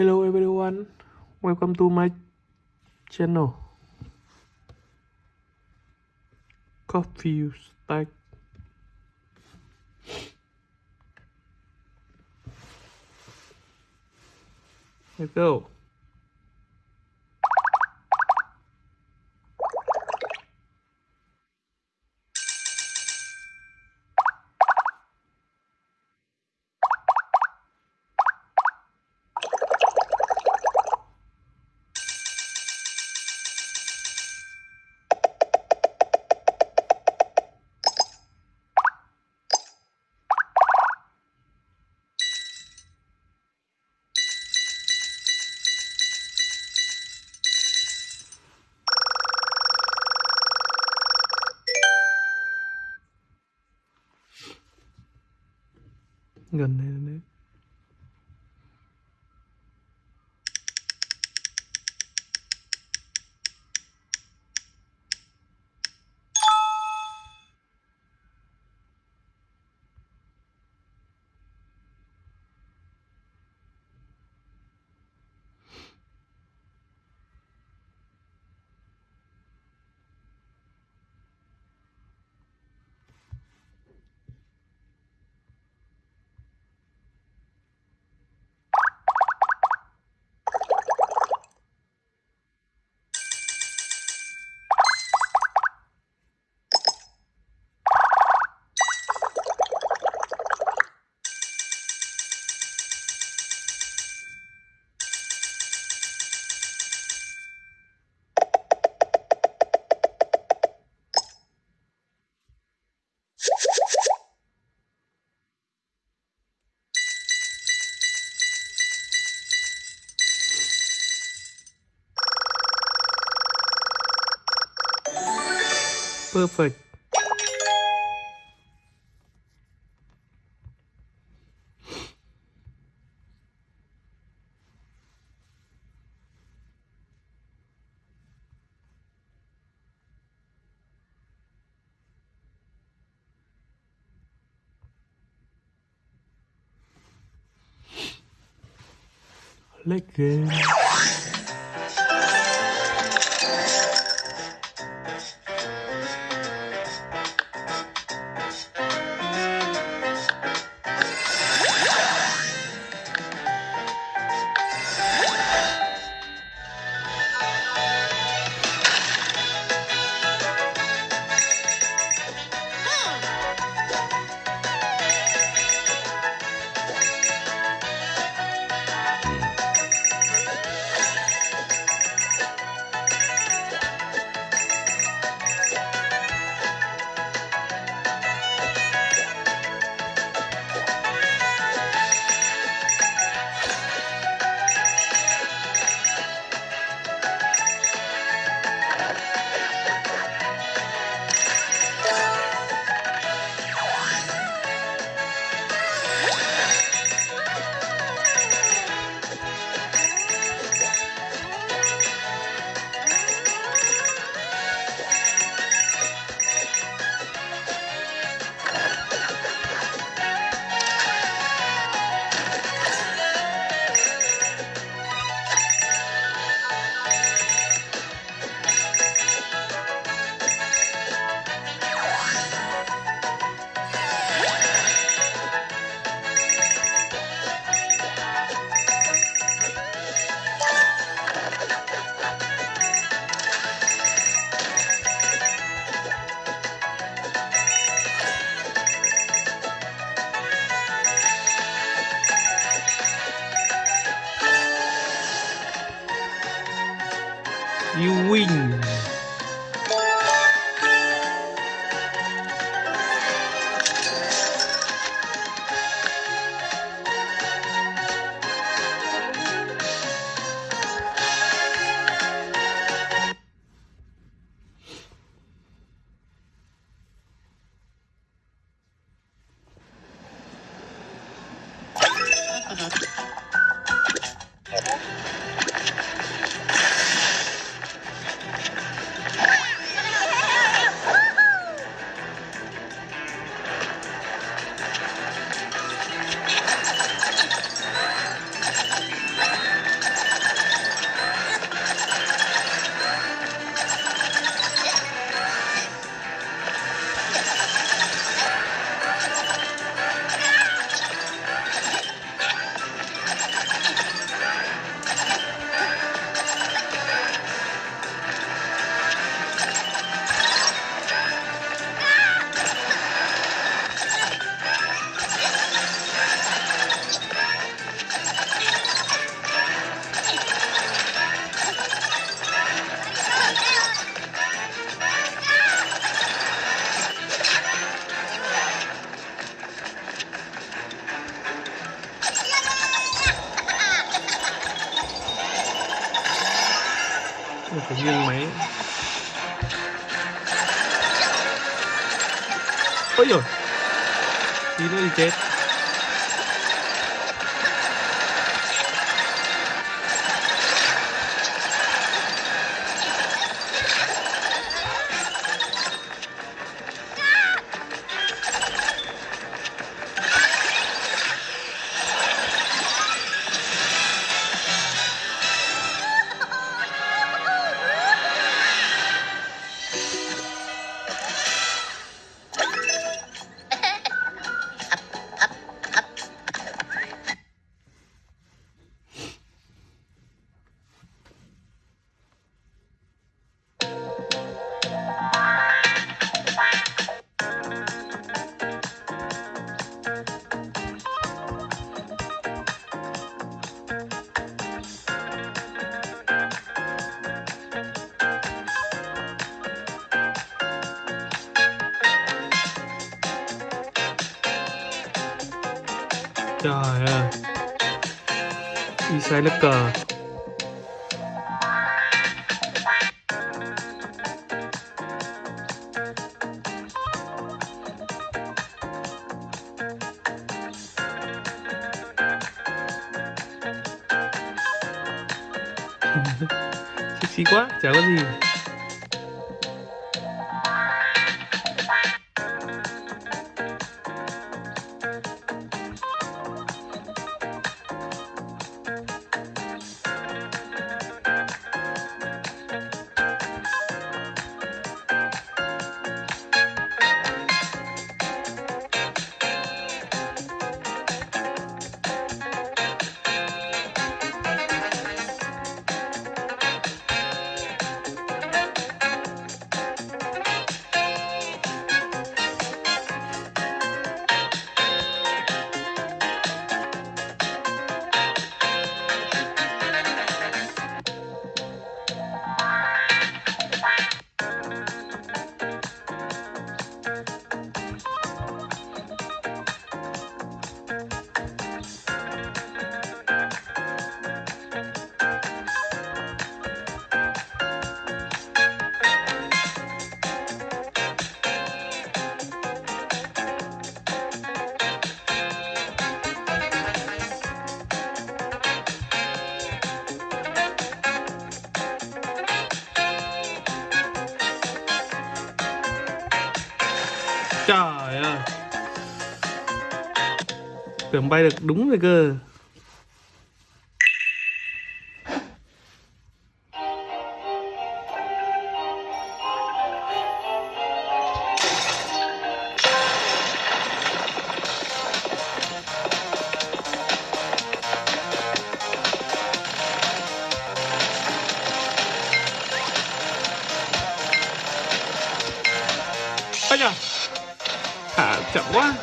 Hello everyone, welcome to my channel. Coffee stack. Let's go. Gần perfect. like this. You win. 헷갈려. 이걸 이제 Isai sai lớp cờ Xích quá, chả có gì. Trời ơi. Tưởng bay được đúng rồi cơ. Ây da. 怎么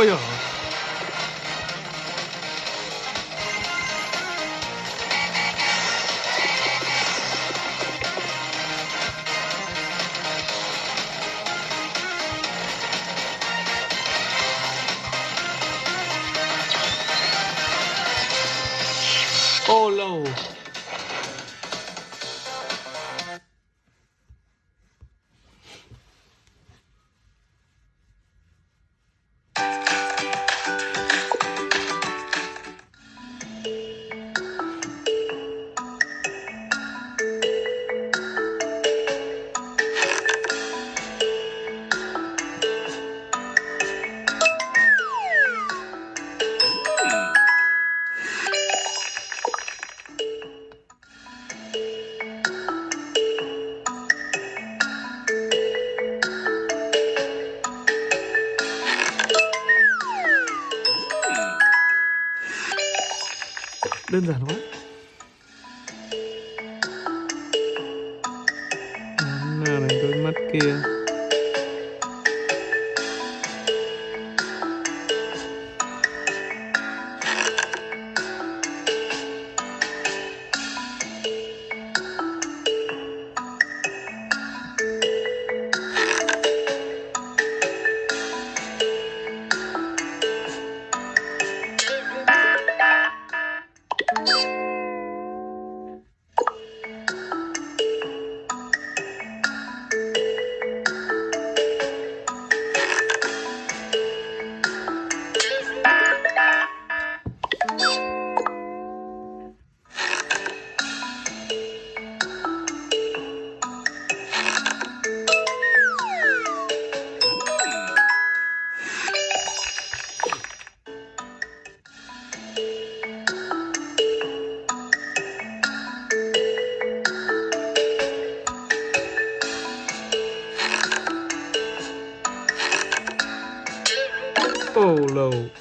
哎呀 đơn giản quá. Nào này đôi mắt kia. Polo.